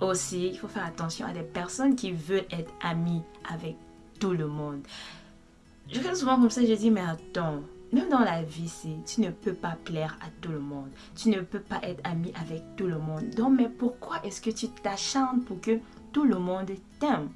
Aussi, il faut faire attention à des personnes qui veulent être amies avec tout le monde. Je regarde souvent comme ça, je dis, mais attends, même dans la vie, tu ne peux pas plaire à tout le monde. Tu ne peux pas être ami avec tout le monde. Donc, mais pourquoi est-ce que tu t'acharnes pour que tout le monde t'aime?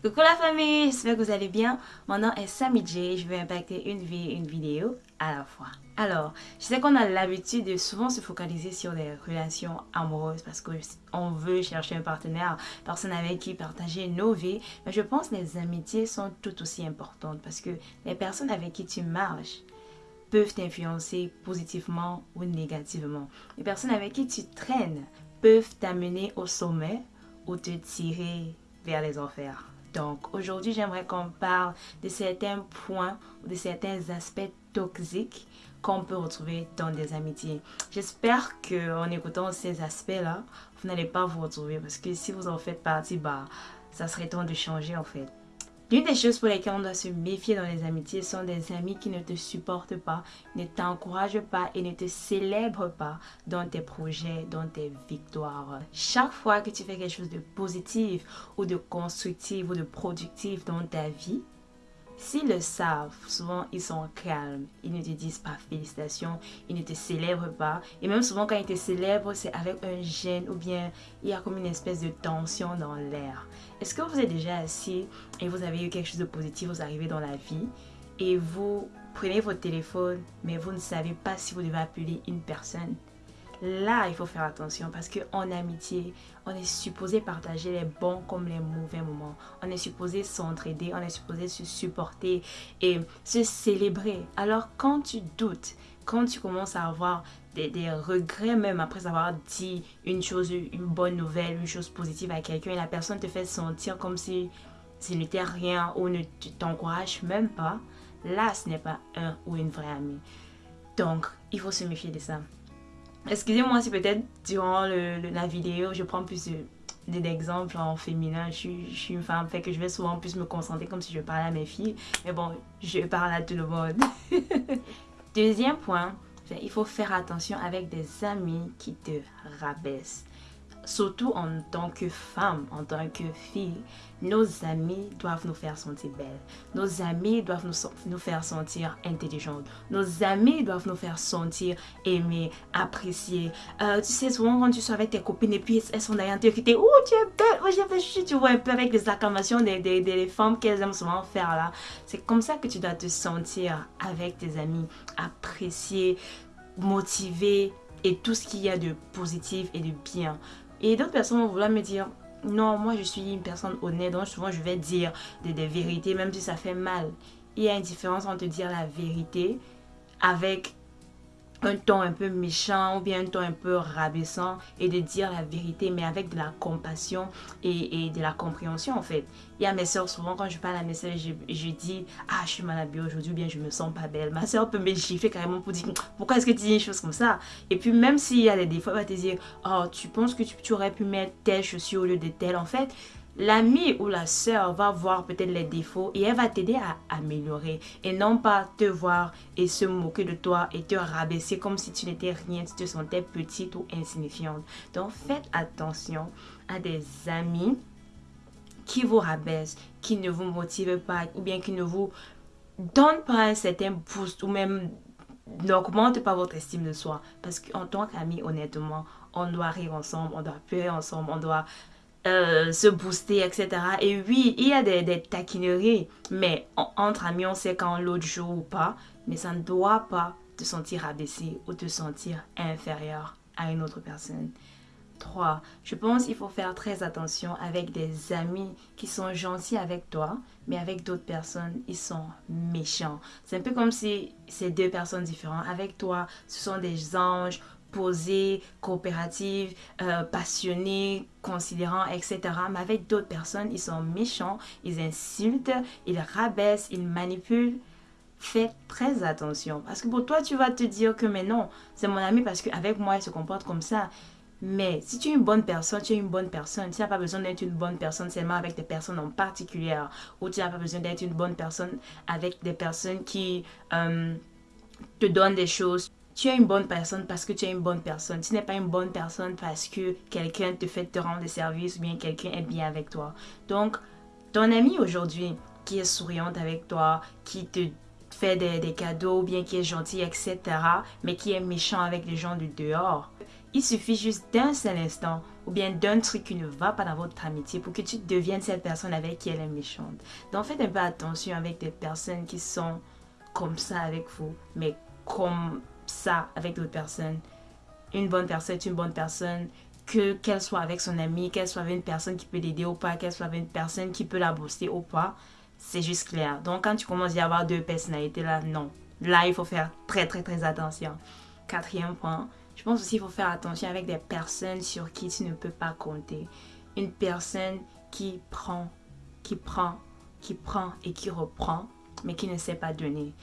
Coucou la famille, j'espère que vous allez bien. Mon nom est Sammy J. Je vais impacter une vie, une vidéo à la fois. Alors, je sais qu'on a l'habitude de souvent se focaliser sur les relations amoureuses parce qu'on veut chercher un partenaire, personne avec qui partager nos vies. Mais je pense que les amitiés sont tout aussi importantes parce que les personnes avec qui tu marches peuvent t'influencer positivement ou négativement. Les personnes avec qui tu traînes peuvent t'amener au sommet ou te tirer vers les enfers. Donc aujourd'hui, j'aimerais qu'on parle de certains points ou de certains aspects toxiques qu'on peut retrouver dans des amitiés. J'espère qu'en écoutant ces aspects-là, vous n'allez pas vous retrouver parce que si vous en faites partie, bah, ça serait temps de changer en fait. L'une des choses pour lesquelles on doit se méfier dans les amitiés sont des amis qui ne te supportent pas, ne t'encouragent pas et ne te célèbrent pas dans tes projets, dans tes victoires. Chaque fois que tu fais quelque chose de positif ou de constructif ou de productif dans ta vie, S'ils le savent, souvent ils sont calmes, ils ne te disent pas félicitations, ils ne te célèbrent pas. Et même souvent quand ils te célèbrent, c'est avec un gêne ou bien il y a comme une espèce de tension dans l'air. Est-ce que vous êtes déjà assis et vous avez eu quelque chose de positif, vous arrivez dans la vie et vous prenez votre téléphone mais vous ne savez pas si vous devez appeler une personne? Là, il faut faire attention parce qu'en amitié, on est supposé partager les bons comme les mauvais moments. On est supposé s'entraider, on est supposé se supporter et se célébrer. Alors quand tu doutes, quand tu commences à avoir des, regrets même après avoir dit une chose, une bonne nouvelle, une chose positive à quelqu'un et la personne te fait sentir comme si ce n'était rien ou ne t'encourage même pas, là ce n'est pas un ou une vraie amie. Donc, il faut se méfier de ça. Excusez-moi si peut-être durant la vidéo, je prends plus d'exemples en féminin. Je suis, je suis, une femme, fait que je vais souvent plus me concentrer comme si je parlais à mes filles. Mais bon, je parle à tout le monde. Deuxième point, il faut faire attention avec des amis qui te rabaissent surtout en tant que femme, en tant que fille, nos amis doivent nous faire sentir belles. Nos amis doivent nous, faire sentir intelligentes. Nos amis doivent nous faire sentir aimées, appréciées. Euh, tu sais, souvent quand tu sois avec tes copines et puis elles sont derrière toi qui te Oh, tu es belle! Oh, j'ai tu vois un peu avec les acclamations des, des, des femmes qu'elles aiment souvent faire là. C'est comme ça que tu dois te sentir avec tes amis, appréciée, motivée et tout ce qu'il y a de positif et de bien. Et d'autres personnes vont vouloir me dire, non, moi je suis une personne honnête, donc souvent je vais dire des, vérités, même si ça fait mal. Il y a une différence entre dire la vérité avec un ton un peu méchant ou bien un ton un peu rabaissant et de dire la vérité mais avec de la compassion et, et de la compréhension en fait. Il y a mes soeurs souvent quand je parle à mes soeurs je, je dis ah je suis mal habillée aujourd'hui ou bien je me sens pas belle. Ma soeur peut me gifler carrément pour dire pourquoi est-ce que tu dis une chose comme ça? Et puis même s'il y a des défauts elle va te dire oh tu penses que tu, tu aurais pu mettre telle chaussure au lieu de telle en fait l'ami ou la sœur va voir peut-être les défauts et elle va t'aider à améliorer et non pas te voir et se moquer de toi et te rabaisser comme si tu n'étais rien, tu te sentais petite ou insignifiante. Donc faites attention à des amis qui vous rabaissent, qui ne vous motivent pas ou bien qui ne vous donnent pas un certain boost ou même n'augmente pas votre estime de soi. Parce qu'en tant qu'ami, honnêtement, on doit rire ensemble, on doit pleurer ensemble, on doit euh, se booster, etc. Et oui, il y a des, taquineries, mais entre amis, on sait quand l'autre joue ou pas, mais ça ne doit pas te sentir abaissé ou te sentir inférieur à une autre personne. 3. Je pense qu'il faut faire très attention avec des amis qui sont gentils avec toi, mais avec d'autres personnes, ils sont méchants. C'est un peu comme si c'est deux personnes différentes. Avec toi, ce sont des anges posée, coopérative, euh, passionnée, considérant, etc. Mais avec d'autres personnes, ils sont méchants, ils insultent, ils rabaissent, ils manipulent. Fais très attention. Parce que pour toi, tu vas te dire que mais non, c'est mon ami parce qu'avec moi, il se comporte comme ça. Mais si tu es une bonne personne, tu es une bonne personne. Tu n'as pas besoin d'être une bonne personne seulement avec des personnes en particulier. Ou tu n'as pas besoin d'être une bonne personne avec des personnes qui euh, te donnent des choses. Tu es une bonne personne parce que tu es une bonne personne. Tu n'es pas une bonne personne parce que quelqu'un te fait te rendre des services ou bien quelqu'un est bien avec toi. Donc, ton ami aujourd'hui qui est souriante avec toi, qui te fait des, des cadeaux, bien qui est gentil, etc., mais qui est méchant avec les gens du dehors, il suffit juste d'un seul instant ou bien d'un truc qui ne va pas dans votre amitié pour que tu deviennes cette personne avec qui elle est méchante. Donc faites un peu attention avec des personnes qui sont comme ça avec vous, mais comme avec d'autres personnes. Une bonne personne est une bonne personne, que qu'elle soit avec son ami, qu'elle soit avec une personne qui peut l'aider ou pas, qu'elle soit avec une personne qui peut la booster ou pas, c'est juste clair. Donc quand tu commences à y avoir deux personnalités là, non. Là, il faut faire très très très attention. Quatrième point, je pense aussi qu'il faut faire attention avec des personnes sur qui tu ne peux pas compter. Une personne qui prend, qui prend, qui prend et qui reprend, mais qui ne sait pas donner.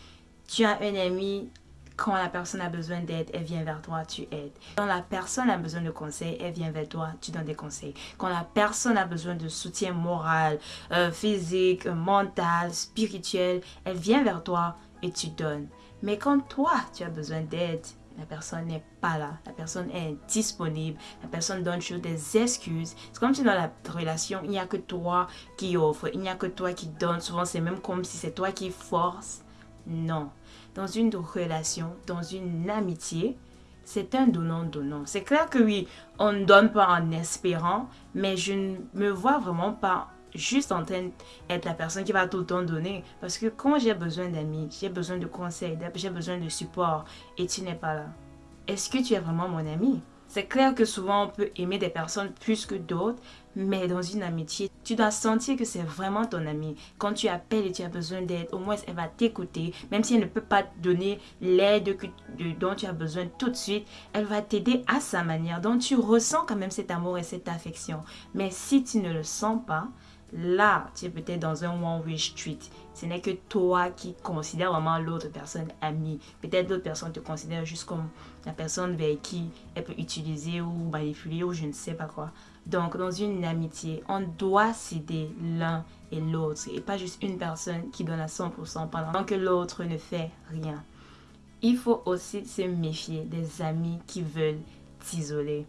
Tu as un ami, quand la personne a besoin d'aide, elle vient vers toi, tu aides. Quand la personne a besoin de conseils, elle vient vers toi, tu donnes des conseils. Quand la personne a besoin de soutien moral, euh, physique, mental, spirituel, elle vient vers toi et tu donnes. Mais quand toi, tu as besoin d'aide, la personne n'est pas là, la personne est disponible, la personne donne toujours des excuses. C'est comme si dans la relation, il n'y a que toi qui offre, il n'y a que toi qui donne. Souvent, c'est même comme si c'est toi qui force. Non. Dans une relation, dans une amitié, c'est un donnant-donnant. C'est clair que oui, on ne donne pas en espérant, mais je ne me vois vraiment pas juste en train d'être la personne qui va tout le temps donner. Parce que quand j'ai besoin d'amis, j'ai besoin de conseils, j'ai besoin de support et tu n'es pas là, est-ce que tu es vraiment mon ami? C'est clair que souvent on peut aimer des personnes plus que d'autres, mais dans une amitié, tu dois sentir que c'est vraiment ton ami. Quand tu appelles et tu as besoin d'aide, au moins elle va t'écouter. Même si elle ne peut pas te donner l'aide dont tu as besoin tout de suite, elle va t'aider à sa manière. Donc tu ressens quand même cet amour et cette affection. Mais si tu ne le sens pas, là, tu es peut-être dans un one-way street. Ce n'est que toi qui considères vraiment l'autre personne amie. Peut-être l'autre personne te considère juste comme la personne vers qui elle peut utiliser ou manipuler ou je ne sais pas quoi. Donc, dans une amitié, on doit s'aider l'un et l'autre et pas juste une personne qui donne à 100% pendant que l'autre ne fait rien. Il faut aussi se méfier des amis qui veulent t'isoler.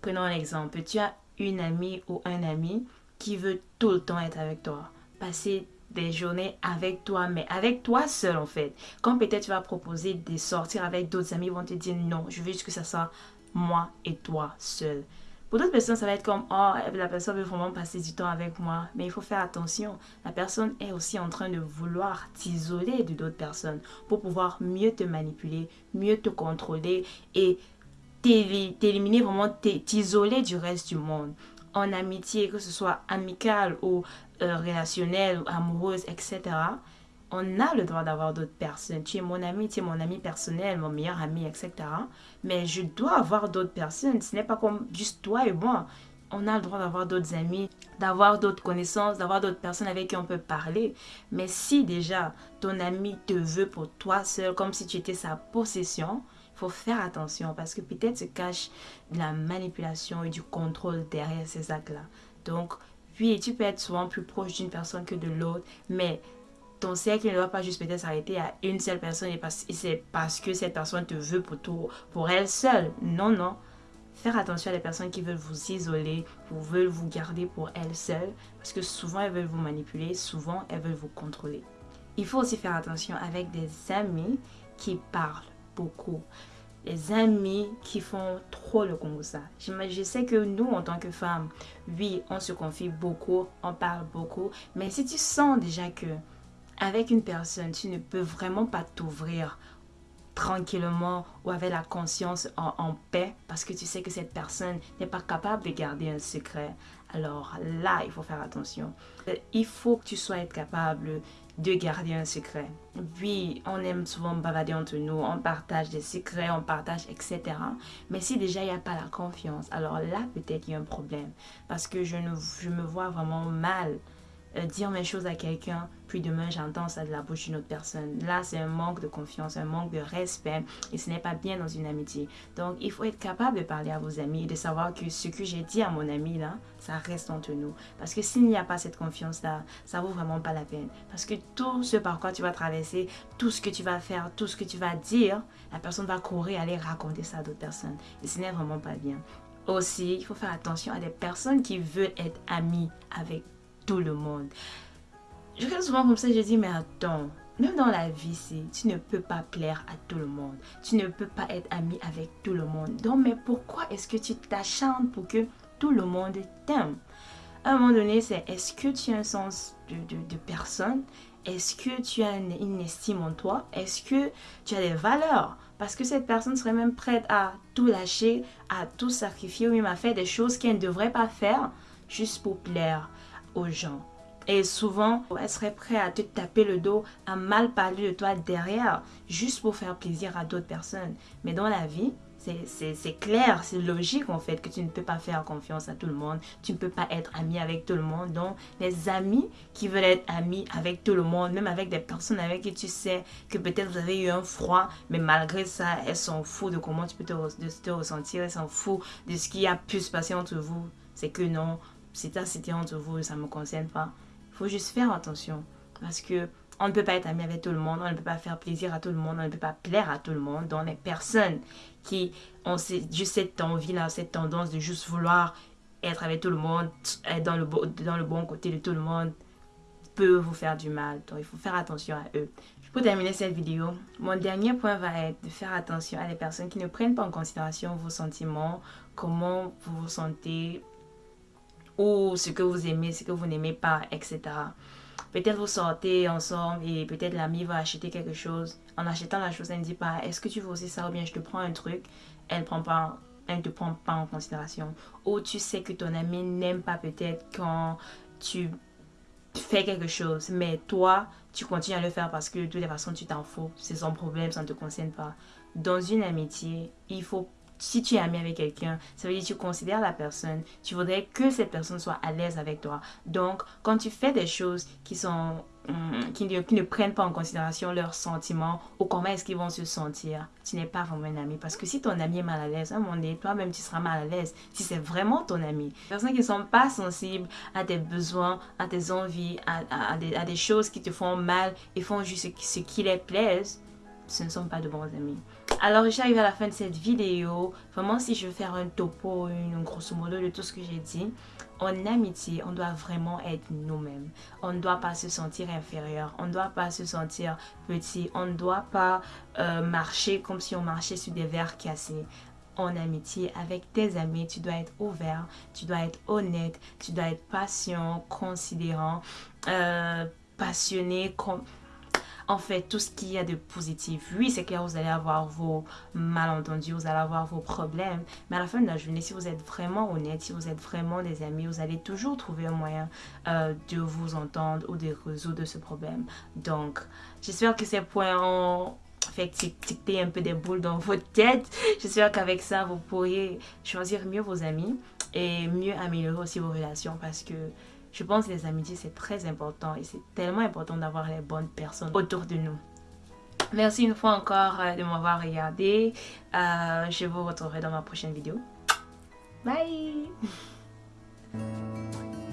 Prenons un exemple. Tu as une amie ou un ami qui veut tout le temps être avec toi. Passer des journées avec toi, mais avec toi seul en fait. Quand peut-être tu vas proposer de sortir avec d'autres amis, ils vont te dire non, je veux juste que ça soit moi et toi seul. Pour d'autres personnes, ça va être comme, oh, la personne veut vraiment passer du temps avec moi. Mais il faut faire attention. La personne est aussi en train de vouloir t'isoler de d'autres personnes pour pouvoir mieux te manipuler, mieux te contrôler et t'éliminer vraiment, t'isoler du reste du monde en amitié, que ce soit amicale ou euh, relationnelle, ou amoureuse, etc., on a le droit d'avoir d'autres personnes. Tu es mon ami, tu es mon ami personnel, mon meilleur ami, etc. Mais je dois avoir d'autres personnes. Ce n'est pas comme juste toi et moi. On a le droit d'avoir d'autres amis, d'avoir d'autres connaissances, d'avoir d'autres personnes avec qui on peut parler. Mais si déjà ton ami te veut pour toi seul, comme si tu étais sa possession, faut faire attention parce que peut-être se cache de la manipulation et du contrôle derrière ces actes-là. Donc, oui, tu peux être souvent plus proche d'une personne que de l'autre, mais ton cercle ne doit pas juste peut-être s'arrêter à une seule personne et, c'est parce que cette personne te veut pour, pour elle seule. Non, non. Faire attention à les personnes qui veulent vous isoler, ou veulent vous garder pour elles seules, parce que souvent elles veulent vous manipuler, souvent elles veulent vous contrôler. Il faut aussi faire attention avec des amis qui parlent beaucoup. Les amis qui font trop le ça. Je sais que nous, en tant que femmes, oui, on se confie beaucoup, on parle beaucoup. Mais si tu sens déjà que avec une personne, tu ne peux vraiment pas t'ouvrir tranquillement ou avec la conscience en, en, paix parce que tu sais que cette personne n'est pas capable de garder un secret. Alors là, il faut faire attention. Il faut que tu sois capable de garder un secret. Oui, on aime souvent bavader entre nous, on partage des secrets, on partage, etc. Mais si déjà il n'y a pas la confiance, alors là peut-être il y a un problème. Parce que je, ne, je me vois vraiment mal euh, dire mes choses à quelqu'un, puis demain j'entends ça de la bouche d'une autre personne. Là, c'est un manque de confiance, un manque de respect et ce n'est pas bien dans une amitié. Donc, il faut être capable de parler à vos amis et de savoir que ce que j'ai dit à mon ami là, ça reste entre nous. Parce que s'il n'y a pas cette confiance-là, ça vaut vraiment pas la peine. Parce que tout ce par quoi tu vas traverser, tout ce que tu vas faire, tout ce que tu vas dire, la personne va courir aller raconter ça à d'autres personnes. Et ce n'est vraiment pas bien. Aussi, il faut faire attention à des personnes qui veulent être amies avec tout le monde. Je regarde souvent comme ça, je dis, mais attends, même dans la vie, tu ne peux pas plaire à tout le monde. Tu ne peux pas être ami avec tout le monde. Donc, mais pourquoi est-ce que tu t'acharnes pour que tout le monde t'aime? À un moment donné, c'est est-ce que tu as un sens de, de, personne? Est-ce que tu as une estime en toi? Est-ce que tu as des valeurs? Parce que cette personne serait même prête à tout lâcher, à tout sacrifier ou même à faire des choses qu'elle ne devrait pas faire juste pour plaire gens. Et souvent, elle serait prête à te taper le dos, à mal parler de toi derrière, juste pour faire plaisir à d'autres personnes. Mais dans la vie, c'est clair, c'est logique en fait que tu ne peux pas faire confiance à tout le monde. Tu ne peux pas être ami avec tout le monde. Donc, les amis qui veulent être amis avec tout le monde, même avec des personnes avec qui tu sais que peut-être vous avez eu un froid, mais malgré ça, elles s'en foutent de comment tu peux te, te ressentir, elles s'en foutent de ce qui a pu se passer entre vous. C'est que non, c'est c'était entre vous, ça ne me concerne pas. Il faut juste faire attention parce que on ne peut pas être ami avec tout le monde, on ne peut pas faire plaisir à tout le monde, on ne peut pas plaire à tout le monde. Donc les personnes qui ont juste cette envie-là, cette tendance de juste vouloir être avec tout le monde, être dans le, dans le bon côté de tout le monde, peuvent vous faire du mal. Donc il faut faire attention à eux. Pour terminer cette vidéo, mon dernier point va être de faire attention à les personnes qui ne prennent pas en considération vos sentiments, comment vous vous sentez, ou ce que vous aimez, ce que vous n'aimez pas, etc. Peut-être vous sortez ensemble et peut-être l'ami va acheter quelque chose. En achetant la chose, elle ne dit pas est-ce que tu veux aussi ça ou bien je te prends un truc? Elle prend pas elle ne te prend pas en considération. Ou tu sais que ton ami n'aime pas peut-être quand tu fais quelque chose, mais toi, tu continues à le faire parce que de toute façon, tu t'en fous. C'est son problème, ça ne te concerne pas. Dans une amitié, il faut si tu es ami avec quelqu'un, ça veut dire que tu considères la personne, tu voudrais que cette personne soit à l'aise avec toi. Donc, quand tu fais des choses qui sont hum, qui, ne, prennent pas en considération leurs sentiments ou comment est-ce qu'ils vont se sentir, tu n'es pas vraiment un ami. Parce que si ton ami est mal à l'aise, à un moment donné, toi-même, tu seras mal à l'aise si c'est vraiment ton ami. Les personnes qui ne sont pas sensibles à tes besoins, à tes envies, à, des, à des, choses qui te font mal et font juste ce qui les plaise, ce ne sont pas de bons amis. Alors, arrivée à la fin de cette vidéo. Vraiment, si je veux faire un topo, une grosso modo de tout ce que j'ai dit, en amitié, on doit vraiment être nous-mêmes. On ne doit pas se sentir inférieur. On ne doit pas se sentir petit. On ne doit pas euh, marcher comme si on marchait sur des verres cassés en amitié avec tes amis, tu dois être ouvert, tu dois être honnête, tu dois être patient, considérant, euh, passionné, en fait tout ce qu'il y a de positif. Oui, c'est clair, vous allez avoir vos malentendus, vous allez avoir vos problèmes, mais à la fin de la journée, si vous êtes vraiment honnête, si vous êtes vraiment des amis, vous allez toujours trouver un moyen euh, de vous entendre ou de résoudre ce problème. Donc, j'espère que ces points ont fait tic-tic un peu des boules dans votre tête. J'espère qu'avec ça, vous pourriez choisir mieux vos amis et mieux améliorer aussi vos relations parce que je pense que les amitiés, c'est très important et c'est tellement important d'avoir les bonnes personnes autour de nous. Merci une fois encore euh, de m'avoir regardé. Euh, je vous retrouverai dans ma prochaine vidéo. Bye